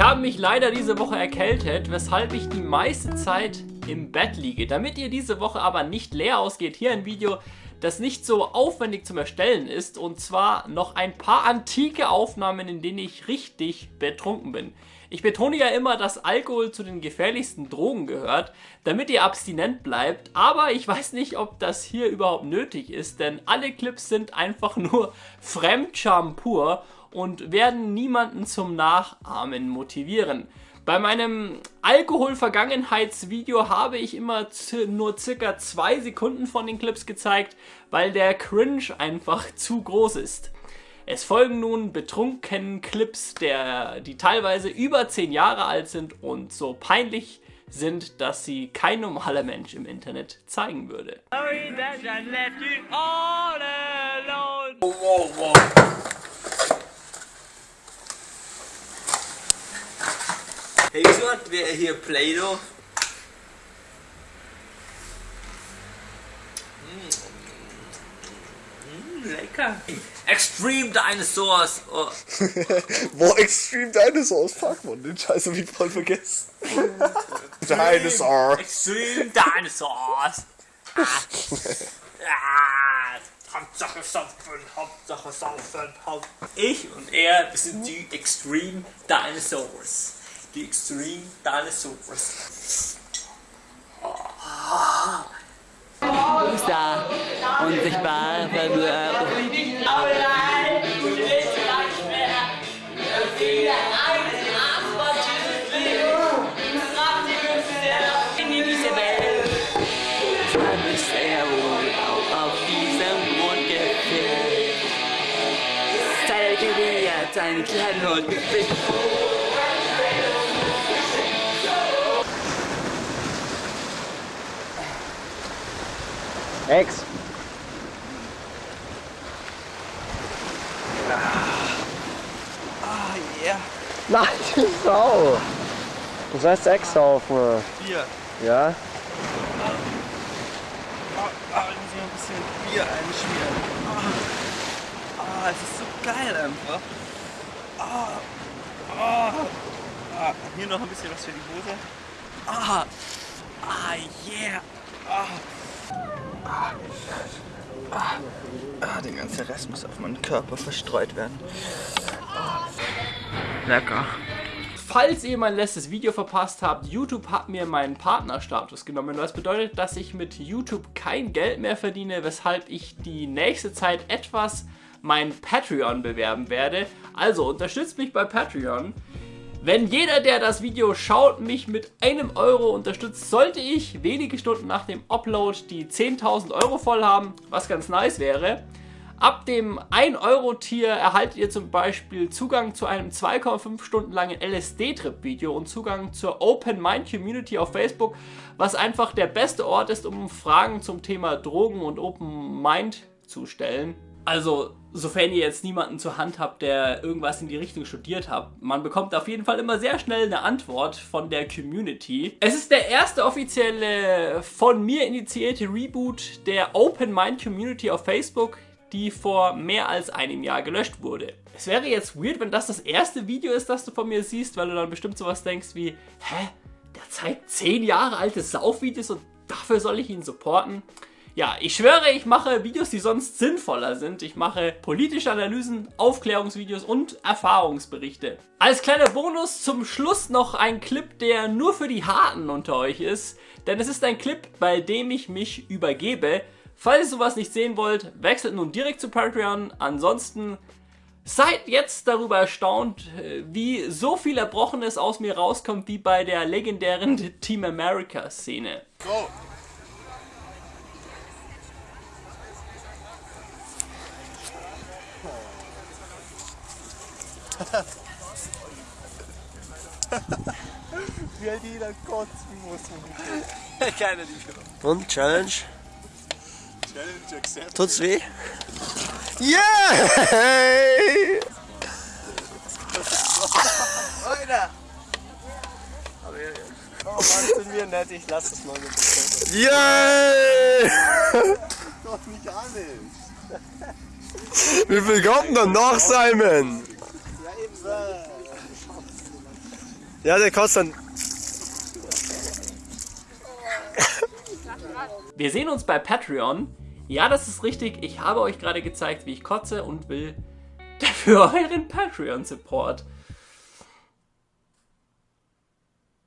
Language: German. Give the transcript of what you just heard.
Ich habe mich leider diese Woche erkältet, weshalb ich die meiste Zeit im Bett liege. Damit ihr diese Woche aber nicht leer ausgeht, hier ein Video, das nicht so aufwendig zum Erstellen ist und zwar noch ein paar antike Aufnahmen, in denen ich richtig betrunken bin. Ich betone ja immer, dass Alkohol zu den gefährlichsten Drogen gehört, damit ihr abstinent bleibt, aber ich weiß nicht, ob das hier überhaupt nötig ist, denn alle Clips sind einfach nur Fremdscham pur und werden niemanden zum Nachahmen motivieren. Bei meinem Alkohol-Vergangenheitsvideo habe ich immer nur circa zwei Sekunden von den Clips gezeigt, weil der Cringe einfach zu groß ist. Es folgen nun betrunkenen Clips, der, die teilweise über 10 Jahre alt sind und so peinlich sind, dass sie kein normaler Mensch im Internet zeigen würde. Sorry that I left you all alone. Hat wer hier Play-Doh? Mm. Mm, lecker. Extreme Dinosaurs. Oh. Wo Extreme Dinosaurs? Fuck man, den Scheiß hab ich voll vergessen. Dinosaur. Extreme Dinosaurs. ah. ah. Hauptsache saufen, Hauptsache saufen, Hauptsache. Ich und er, wir sind die Extreme Dinosaurs die Extreme Dinosaurs. Muster unsichtbar verwirrt. Seine kleinen Hund Ex. Ah, yeah. Nein, die Sau. Du sollst Ex saufen. Bier. Ja? Ah, ah, ich muss hier ein bisschen Bier einschmieren. Ah, ah, es ist so geil einfach. Ah, ah, ah, hier noch ein bisschen was für die Hose. Ah, ah, yeah. Ah. Ah, ah, ah, der ganze Rest muss auf meinen Körper verstreut werden. Ah. Lecker. Falls ihr mein letztes Video verpasst habt, YouTube hat mir meinen Partnerstatus genommen, was bedeutet, dass ich mit YouTube kein Geld mehr verdiene, weshalb ich die nächste Zeit etwas mein Patreon bewerben werde. Also unterstützt mich bei Patreon. Wenn jeder, der das Video schaut, mich mit einem Euro unterstützt, sollte ich wenige Stunden nach dem Upload die 10.000 Euro voll haben, was ganz nice wäre. Ab dem 1-Euro-Tier erhaltet ihr zum Beispiel Zugang zu einem 2,5 Stunden langen LSD-Trip-Video und Zugang zur Open Mind Community auf Facebook, was einfach der beste Ort ist, um Fragen zum Thema Drogen und Open Mind zu stellen. Also, sofern ihr jetzt niemanden zur Hand habt, der irgendwas in die Richtung studiert hat, man bekommt auf jeden Fall immer sehr schnell eine Antwort von der Community. Es ist der erste offizielle von mir initiierte Reboot der Open Mind Community auf Facebook, die vor mehr als einem Jahr gelöscht wurde. Es wäre jetzt weird, wenn das das erste Video ist, das du von mir siehst, weil du dann bestimmt sowas denkst wie, hä, der zeigt 10 Jahre alte Saufvideos und dafür soll ich ihn supporten? Ja, ich schwöre, ich mache Videos, die sonst sinnvoller sind. Ich mache politische Analysen, Aufklärungsvideos und Erfahrungsberichte. Als kleiner Bonus zum Schluss noch ein Clip, der nur für die Harten unter euch ist. Denn es ist ein Clip, bei dem ich mich übergebe. Falls ihr sowas nicht sehen wollt, wechselt nun direkt zu Patreon. Ansonsten seid jetzt darüber erstaunt, wie so viel Erbrochenes aus mir rauskommt, wie bei der legendären Team America Szene. Go! Wie halt jeder kotzen muss. Keiner die Und Challenge? Challenge accepted. Tut's weh? Yeah! Alter! Oh Mann, sind wir nett, ich lass es mal mit dem Yeah! Doch nicht alles. Wie viel kommt denn noch, Simon? Ja, der kotzt dann. Wir sehen uns bei Patreon. Ja, das ist richtig. Ich habe euch gerade gezeigt, wie ich kotze und will dafür euren Patreon-Support.